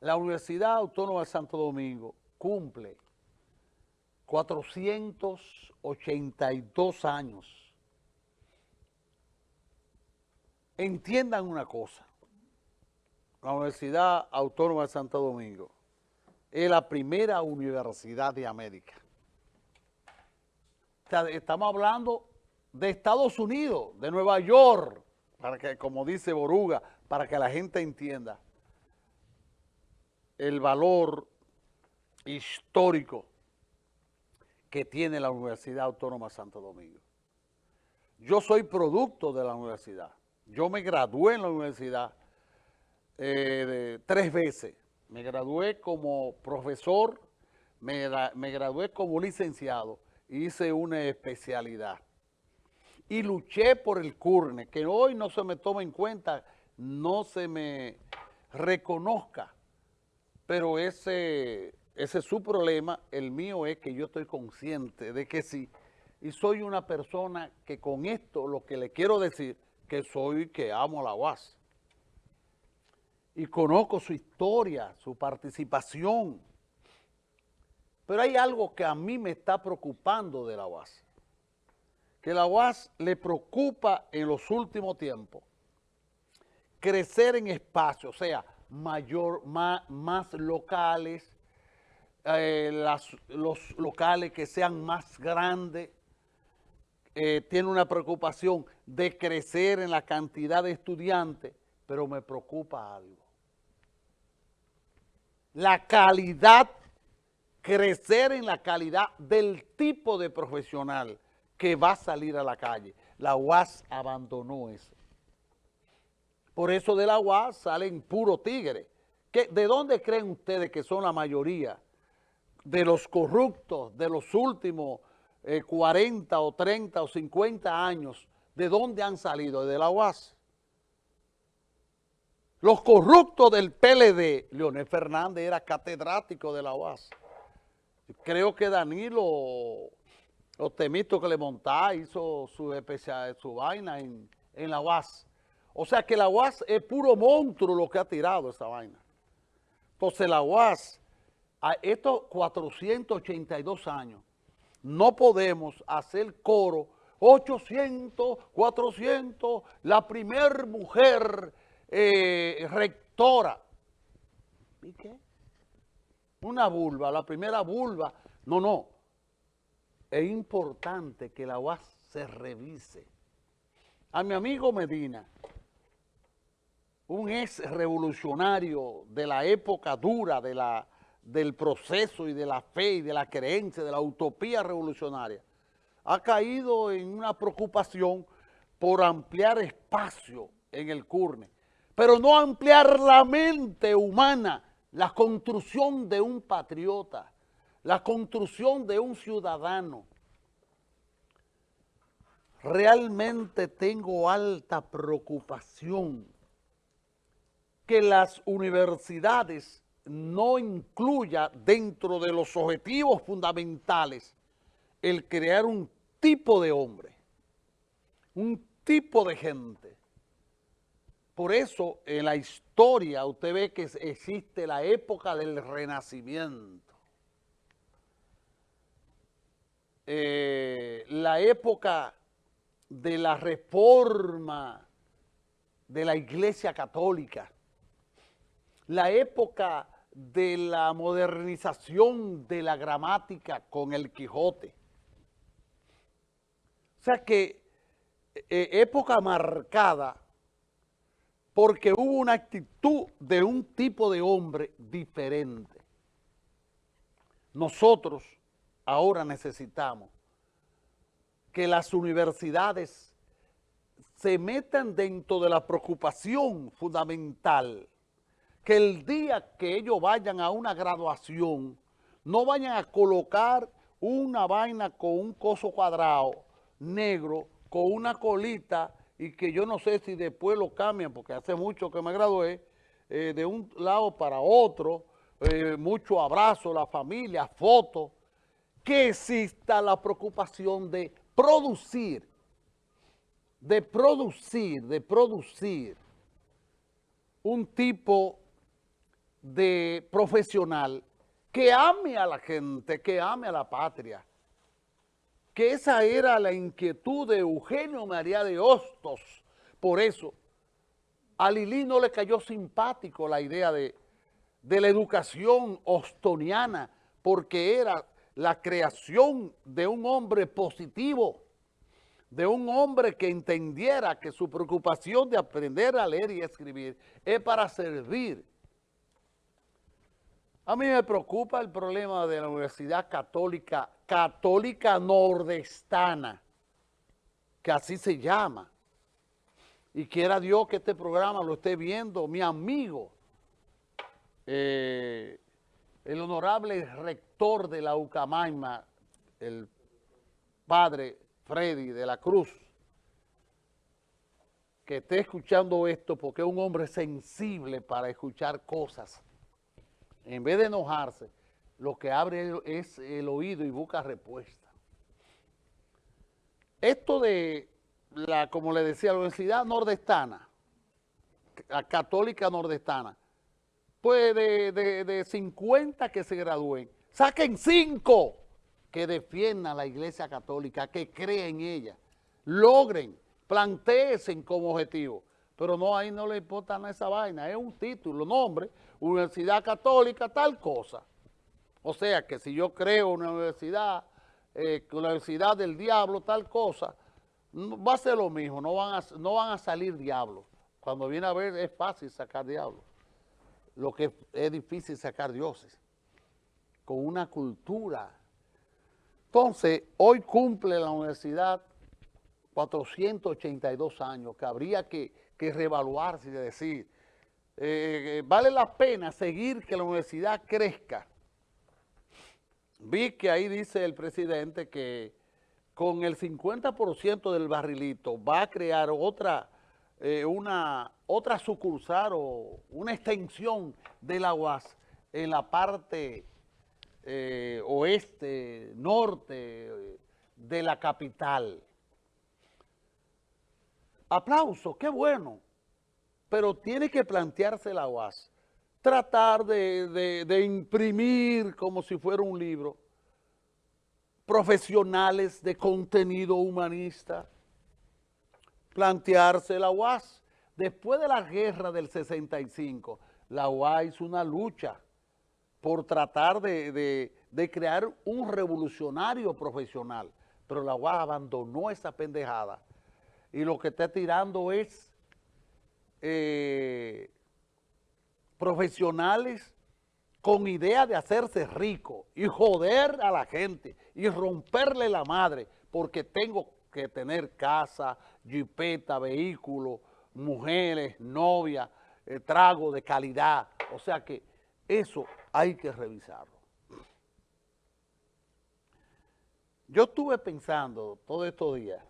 la Universidad Autónoma de Santo Domingo cumple 482 años. Entiendan una cosa, la Universidad Autónoma de Santo Domingo es la primera universidad de América. estamos hablando de Estados Unidos, de Nueva York, para que, como dice Boruga, para que la gente entienda el valor histórico que tiene la Universidad Autónoma Santo Domingo. Yo soy producto de la universidad. Yo me gradué en la universidad eh, tres veces. Me gradué como profesor, me, me gradué como licenciado, hice una especialidad. Y luché por el CURNE, que hoy no se me toma en cuenta, no se me reconozca pero ese, ese es su problema, el mío es que yo estoy consciente de que sí, y soy una persona que con esto lo que le quiero decir, que soy que amo a la UAS. Y conozco su historia, su participación. Pero hay algo que a mí me está preocupando de la UAS. Que la UAS le preocupa en los últimos tiempos crecer en espacio, o sea, mayor, más, locales, eh, los locales que sean más grandes, eh, tiene una preocupación de crecer en la cantidad de estudiantes, pero me preocupa algo. La calidad, crecer en la calidad del tipo de profesional que va a salir a la calle. La UAS abandonó eso. Por eso de la UAS salen puro tigre. ¿De dónde creen ustedes que son la mayoría de los corruptos de los últimos 40 eh, o 30 o 50 años? ¿De dónde han salido? De la UAS. Los corruptos del PLD, Leonel Fernández era catedrático de la UAS. Creo que Danilo Temito que le montaba hizo su, especial, su vaina en, en la UAS. O sea que la UAS es puro monstruo lo que ha tirado esa vaina. Entonces la UAS, a estos 482 años, no podemos hacer coro 800, 400, la primer mujer eh, rectora. ¿Y qué? Una vulva, la primera vulva. No, no. Es importante que la UAS se revise. A mi amigo Medina, un ex revolucionario de la época dura de la, del proceso y de la fe y de la creencia, de la utopía revolucionaria, ha caído en una preocupación por ampliar espacio en el CURNE, pero no ampliar la mente humana, la construcción de un patriota, la construcción de un ciudadano. Realmente tengo alta preocupación que las universidades no incluya dentro de los objetivos fundamentales el crear un tipo de hombre, un tipo de gente. Por eso en la historia usted ve que existe la época del renacimiento. Eh, la época de la reforma de la Iglesia Católica, la época de la modernización de la gramática con el Quijote. O sea que eh, época marcada porque hubo una actitud de un tipo de hombre diferente. Nosotros ahora necesitamos que las universidades se metan dentro de la preocupación fundamental que el día que ellos vayan a una graduación, no vayan a colocar una vaina con un coso cuadrado negro, con una colita, y que yo no sé si después lo cambian, porque hace mucho que me gradué, eh, de un lado para otro, eh, mucho abrazo, la familia, fotos, que exista la preocupación de producir, de producir, de producir un tipo de profesional que ame a la gente, que ame a la patria. Que esa era la inquietud de Eugenio María de Hostos. Por eso, a Lili no le cayó simpático la idea de, de la educación ostoniana, porque era la creación de un hombre positivo, de un hombre que entendiera que su preocupación de aprender a leer y escribir es para servir. A mí me preocupa el problema de la Universidad Católica, Católica Nordestana, que así se llama. Y quiera Dios que este programa lo esté viendo mi amigo, eh, el honorable rector de la UCAMAIMA, el padre Freddy de la Cruz, que esté escuchando esto porque es un hombre sensible para escuchar cosas. En vez de enojarse, lo que abre es el oído y busca respuesta. Esto de, la, como le decía, la Universidad Nordestana, la Católica Nordestana, pues de, de, de 50 que se gradúen, saquen 5 que defiendan la Iglesia Católica, que creen en ella, logren, planteen como objetivo. Pero no, ahí no le importa nada esa vaina, es un título, nombre, Universidad Católica, tal cosa. O sea que si yo creo una universidad, eh, Universidad del Diablo, tal cosa, va a ser lo mismo, no van a, no van a salir diablos. Cuando viene a ver es fácil sacar diablos. Lo que es difícil sacar dioses. Con una cultura entonces, hoy cumple la universidad 482 años, que habría que, reevaluarse y decir, eh, vale la pena seguir que la universidad crezca. Vi que ahí dice el presidente que con el 50% del barrilito va a crear otra, eh, una, otra sucursal o una extensión de la UAS en la parte eh, oeste, norte de la capital. Aplauso, qué bueno, pero tiene que plantearse la UAS, tratar de, de imprimir como si fuera un libro, profesionales de contenido humanista, plantearse la UAS. Después de la guerra del 65, la UAS hizo una lucha por tratar de, crear un revolucionario profesional. Pero la UAS abandonó esa pendejada y lo que está tirando es eh, profesionales con idea de hacerse rico y joder a la gente y romperle la madre porque tengo que tener casa, jipeta, vehículo, mujeres, novia, eh, trago de calidad. O sea que eso hay que revisarlo. Yo estuve pensando todos estos días